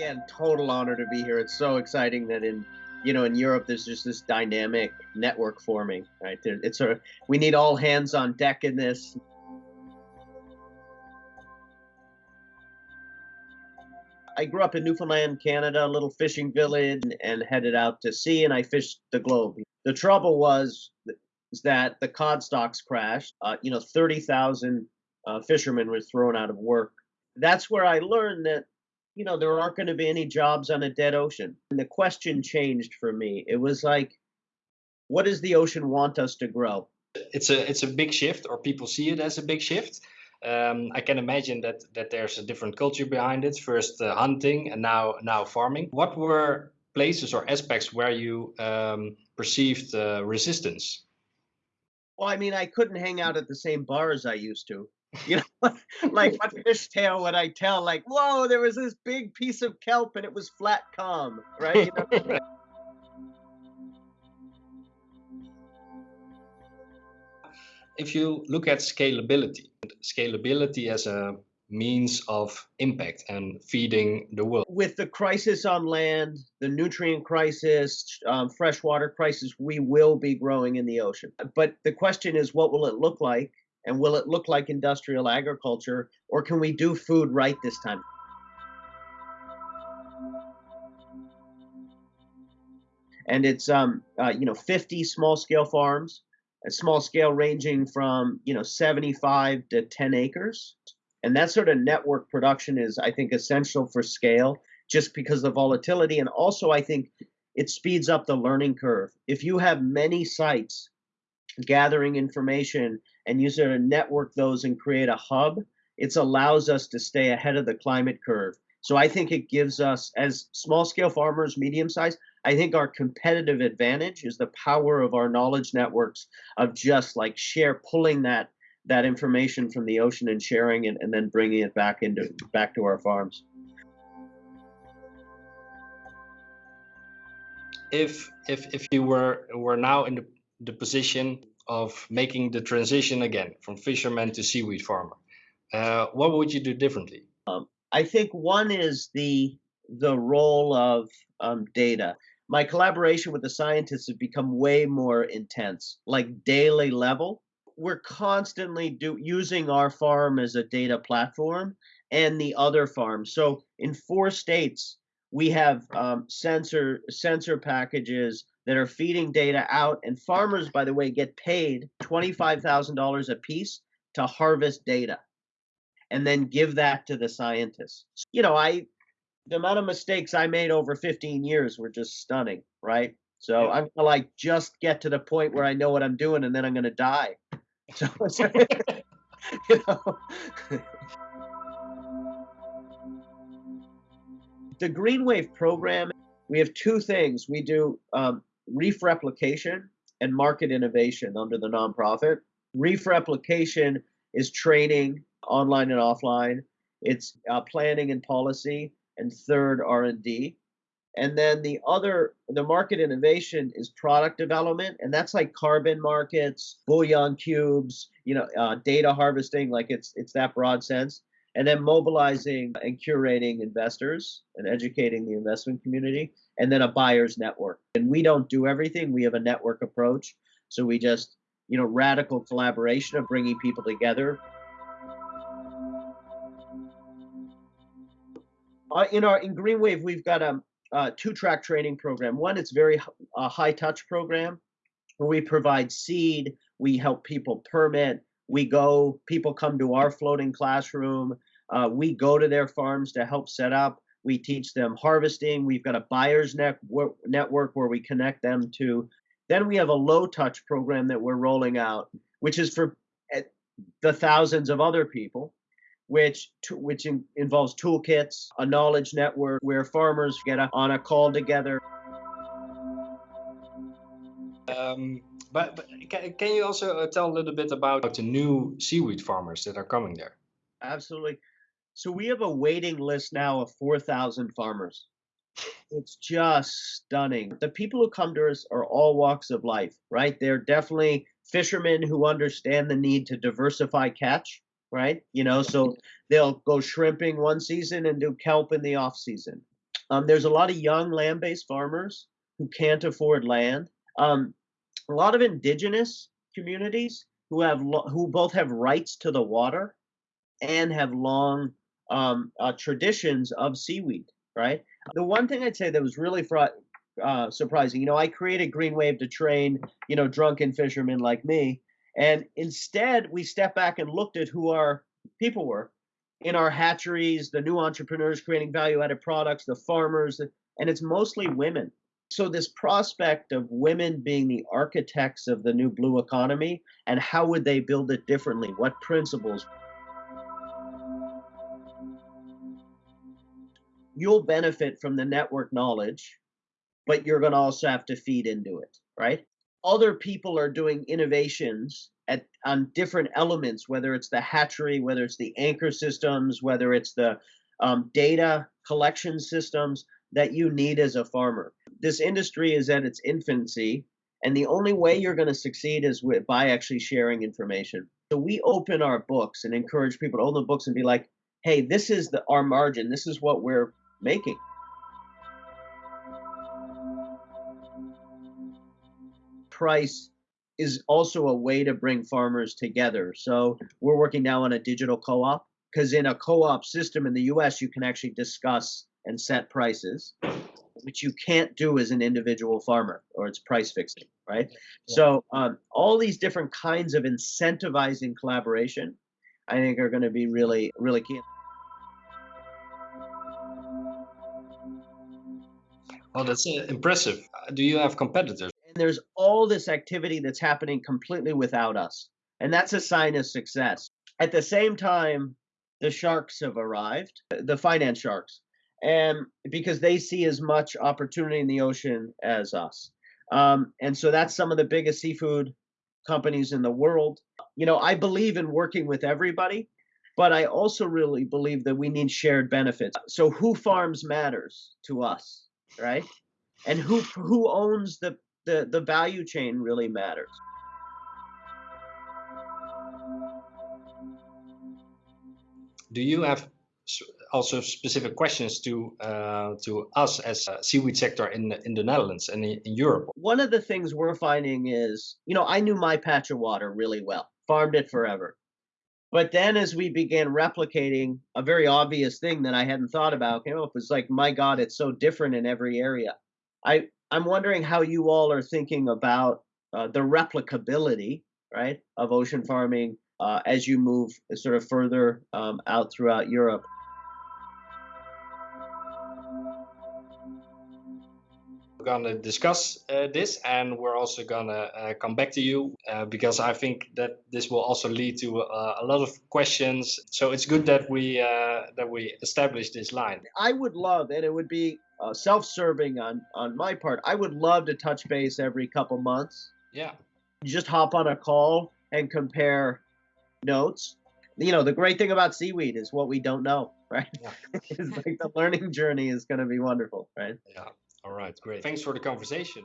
again, total honor to be here. It's so exciting that in you know in Europe there's just this dynamic network forming. Right, it's sort of we need all hands on deck in this. I grew up in Newfoundland, Canada, a little fishing village, and headed out to sea, and I fished the globe. The trouble was that the cod stocks crashed. Uh, you know, 30,000 uh, fishermen were thrown out of work. That's where I learned that, you know, there aren't going to be any jobs on a dead ocean. And the question changed for me. It was like, what does the ocean want us to grow? It's a it's a big shift, or people see it as a big shift. Um, I can imagine that that there's a different culture behind it. First uh, hunting, and now now farming. What were places or aspects where you um, perceived uh, resistance? Well, I mean, I couldn't hang out at the same bar as I used to. You know, like what fish tale would I tell? Like, whoa, there was this big piece of kelp and it was flat calm, right? You know? if you look at scalability, scalability as a means of impact and feeding the world. With the crisis on land, the nutrient crisis, um, freshwater crisis, we will be growing in the ocean. But the question is, what will it look like? And will it look like industrial agriculture, or can we do food right this time? And it's um, uh, you know 50 small scale farms a small scale ranging from you know 75 to 10 acres and that sort of network production is i think essential for scale just because of volatility. And also i think it speeds up the learning curve. If you have many sites gathering information and you sort of network those and create a hub it allows us to stay ahead of the climate curve. So i think it gives us as small scale farmers medium size I think our competitive advantage is the power of our knowledge networks of just like share pulling that that information from the ocean and sharing it and then bringing it back into back to our farms. If if if you were were now in the, the position of making the transition again from fisherman to seaweed farmer, uh, what would you do differently? Um, I think one is the the role of um, data my collaboration with the scientists has become way more intense, like daily level. We're constantly do, using our farm as a data platform and the other farms. So in four states, we have um, sensor sensor packages that are feeding data out, and farmers, by the way, get paid twenty five thousand dollars a piece to harvest data, and then give that to the scientists. You know, I the amount of mistakes I made over 15 years were just stunning, right? So. I'm gonna like just get to the point where I know what I'm doing, and then I'm gonna die. You know. the Green Wave program, we have two things. We do um, reef replication and market innovation under the nonprofit. Reef replication is training online and offline. It's uh, planning and policy and third R&D. And then the other, the market innovation is product development, and that's like carbon markets, bouillon cubes, you know, uh, data harvesting, like it's it's that broad sense. And then mobilizing and curating investors and educating the investment community, and then a buyer's network. And we don't do everything; we have a network approach. So we just, you know, radical collaboration of bringing people together Uh, in our in Green Wave, we've got a, a two-track training program. One, it's very a high-touch program where we provide seed, we help people permit, we go, people come to our floating classroom, uh, we go to their farms to help set up. We teach them harvesting. We've got a buyer's network network where we connect them to. Then we have a low touch program that we're rolling out, which is for eh, the thousands of other people which which in, involves toolkits, a knowledge network where farmers get a, on a call together. Um, but, but can, can you also uh, tell a little bit about the new seaweed farmers that are coming there? Absolutely. So we have a waiting list now of 4,000 farmers. It's just stunning. The people who come to us are all walks of life, right? They're definitely fishermen who understand the need to diversify catch right? You know, so they'll go shrimping one season and do kelp in the off season. Um, there's a lot of young land-based farmers who can't afford land. Um, a lot of indigenous communities who have who both have rights to the water and have long um, uh, traditions of seaweed. Right. The one thing I'd say that was really fr- uh, surprising, you know, I created Green Wave to train, you know, drunken fishermen like me, and instead we stepped back and looked at who our people were in our hatcheries, the new entrepreneurs creating value added products, the farmers, and it's mostly women. So, this prospect of women being the architects of the new blue economy and how would they build it differently? What principles? You'll benefit from the network knowledge, but you're going to also have to feed into it, right? Other people are doing innovations at on different elements, whether it's the hatchery, whether it's the anchor systems, whether it's the um, data collection systems that you need as a farmer. This industry is at its infancy, and the only way you're going to succeed is with, by actually sharing information. So we open our books and encourage people to open the books and be like, "Hey, this is the our margin. This is what we're making." Price is also a way to bring farmers together. So we're working now on a digital co-op because in a co-op system in the US, you can actually discuss and set prices, which you can't do as an individual farmer or it's price fixing, right? Yeah. So um, all these different kinds of incentivizing collaboration, I think are going to be really, really key. Well, that's uh, impressive. Do you have competitors? There's all this activity that's happening completely without us. And that's a sign of success. At the same time, the sharks have arrived, the finance sharks, and because they see as much opportunity in the ocean as us. Um, and so that's some of the biggest seafood companies in the world. You know, I believe in working with everybody, but I also really believe that we need shared benefits. So who farms matters to us, right? And who who owns the the, the value chain really matters. Do you have also specific questions to uh, to us as a seaweed sector in in the Netherlands and in, in, Europe? One of the things we're finding is, you know, I knew my patch of water really well, farmed it forever. But then as we began replicating a very obvious thing that I hadn't thought about came up was like, my God, it's so different in every area. I I'm wondering how you all are thinking about uh, the replicability, right, of ocean farming uh, as you move sort of further um, out throughout Europe. We're going to discuss uh, this and we're also going to uh, come back to you uh, because I think that this will also lead to uh, a lot of questions. So it's good that we uh, that we establish this line. I would love, and it would be uh, self-serving on on my part. I would love to touch base every couple months. Yeah. You just hop on a call and compare notes. You know, the great thing about seaweed is what we don't know, right? Yeah. it's like the learning journey is going to be wonderful, right? Yeah. All right, great. Thanks for the conversation.